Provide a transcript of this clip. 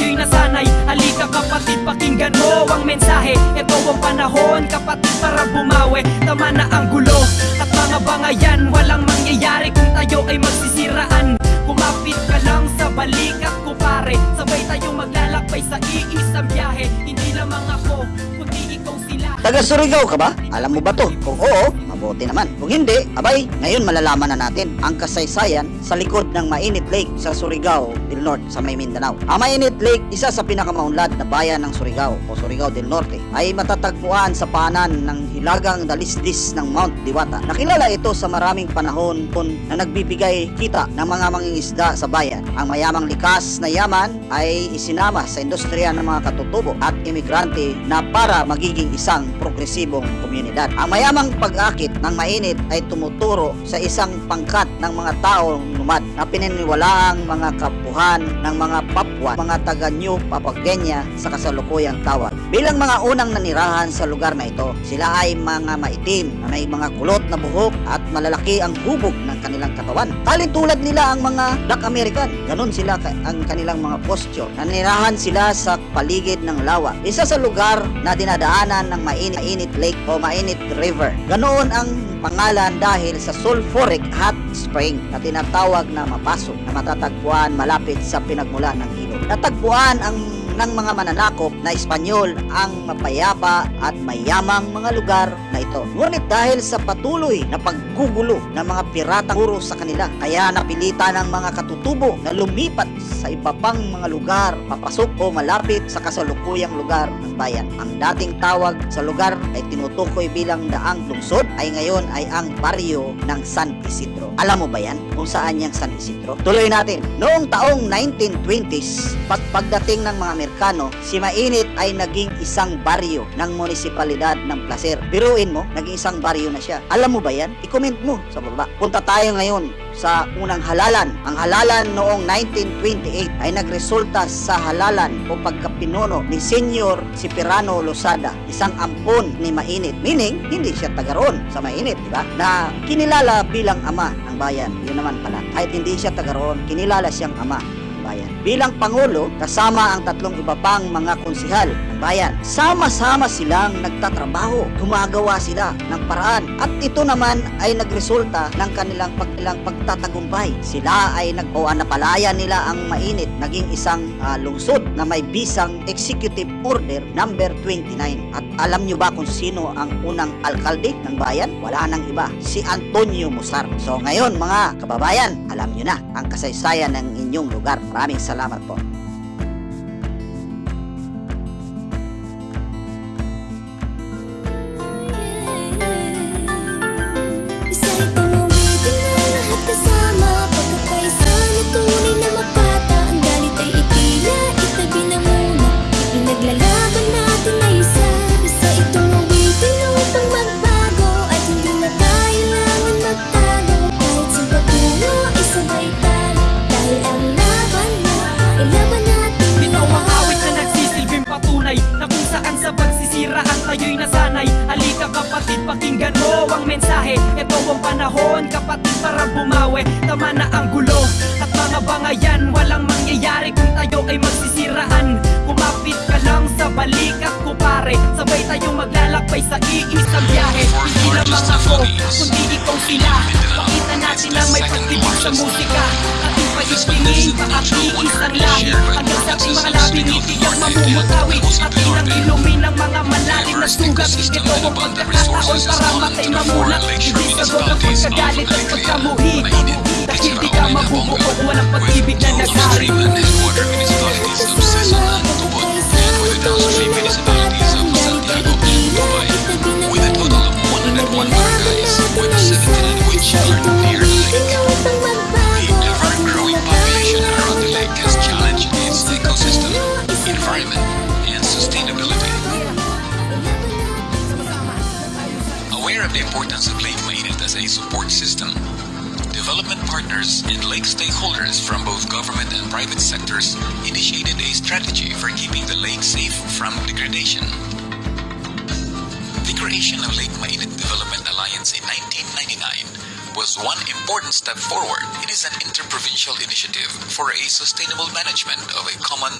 bagay na sanay Halika kapatid, pakinggan mo ang mensahe. Ito ang panahon, kapatid, para bumawi. Tama na ang gulo at mga bangayan. Walang mangyayari kung tayo ay magsisiraan. Kumapit ka lang sa balikat ko pare Sabay tayong maglalakbay sa iisang biyahe. Hindi lamang ako, kundi ikaw sila. Taga Surigao ka ba? Alam mo ba to? Kung oo, mabuti naman. Kung hindi, abay, ngayon malalaman na natin ang kasaysayan sa likod ng Mainit Lake sa Surigao del Norte sa may Mindanao. Ang Mainit Lake, isa sa pinakamaunlad na bayan ng Surigao o Surigao del Norte, ay matatagpuan sa paanan ng hilagang dalisdis ng Mount Diwata. Nakilala ito sa maraming panahon na nagbibigay kita ng mga mangingisda sa bayan. Ang mayamang likas na yaman ay isinama sa industriya ng mga katutubo at imigrante na para magiging isang progresibong komunidad. Ang mayamang pag-akit ng mainit ay tumuturo sa isang pangkat ng mga taong lumad na pininiwalaang mga kapuhan ng mga Papua, mga taga New Papagenya sa kasalukuyang tawag. Bilang mga unang nanirahan sa lugar na ito, sila ay mga maitim na may mga kulot na buhok at malalaki ang hubog ng kanilang katawan. Talin tulad nila ang mga Black American. Ganon sila ang kanilang mga posture. Nanirahan sila sa paligid ng lawa. Isa sa lugar na dinadaanan ng mainit, lake o mainit river. Ganoon ang pangalan dahil sa sulfuric hot spring na tinatawag na mapasok na matatagpuan malapit sa pinagmula ng ilog. Natagpuan ang ng mga mananakop na Espanyol ang mapayapa at mayamang mga lugar ito. Ngunit dahil sa patuloy na paggugulo ng mga piratang puro sa kanila, kaya napilitan ng mga katutubo na lumipat sa iba pang mga lugar, papasok o malapit sa kasalukuyang lugar ng bayan. Ang dating tawag sa lugar ay tinutukoy bilang daang lungsod ay ngayon ay ang baryo ng San Isidro. Alam mo ba yan kung saan yung San Isidro? Tuloy natin. Noong taong 1920s, pag pagdating ng mga Amerikano, si Mainit ay naging isang baryo ng munisipalidad ng Placer. Biruin mo, naging isang baryo na siya. Alam mo ba yan? I-comment mo sa baba. Punta tayo ngayon sa unang halalan. Ang halalan noong 1928 ay nagresulta sa halalan o pagkapinuno ni Senyor Cipriano Losada, isang ampon ni Mainit. Meaning, hindi siya taga roon sa Mainit, di ba? Na kinilala bilang ama ng bayan. Yun naman pala. Kahit hindi siya taga roon, kinilala siyang ama. Bilang Pangulo, kasama ang tatlong iba pang mga konsihal ng bayan. Sama-sama silang nagtatrabaho. Gumagawa sila ng paraan. At ito naman ay nagresulta ng kanilang, pag, kanilang pagtatagumpay. Sila ay nag o napalaya nila ang mainit. Naging isang ah, lungsod na may bisang Executive Order number 29. At alam nyo ba kung sino ang unang alkalde ng bayan? Wala nang iba. Si Antonio Musar. So ngayon mga kababayan, alam nyo na ang kasaysayan ng inyong lugar. Maraming salamat po. Kapatid, pakinggan mo ang mensahe. Ito ang panahon kapatid para bumawi. Tama na ang gulo. At mga bangayan Walang mangyayari kung tayo ay magsisiraan pare Sabay tayong maglalakbay sa iisang biyahe. Hindi lamang ako, kundi ikaw sila. Pakita natin na may pagtibig sa musika. Ating pag-istingin, paatiis ang lahi Hanggang sa ating mga labi, ngiti ang mamumutawi. Atin ang ilumin ng mga malalim na sugat. Ito ang pagkakataon para matay mamulat Hindi sagot ang pagkagalit at pagkamuhi. Dahil di ka mabubuo, walang pag-ibig na nagari Border municipalities of Cesalan, Tubod, importance of Lake Mainit as a support system, development partners and lake stakeholders from both government and private sectors initiated a strategy for keeping the lake safe from degradation. The creation of Lake Mainit Development Alliance in 1999 was one important step forward. It is an interprovincial initiative for a sustainable management of a common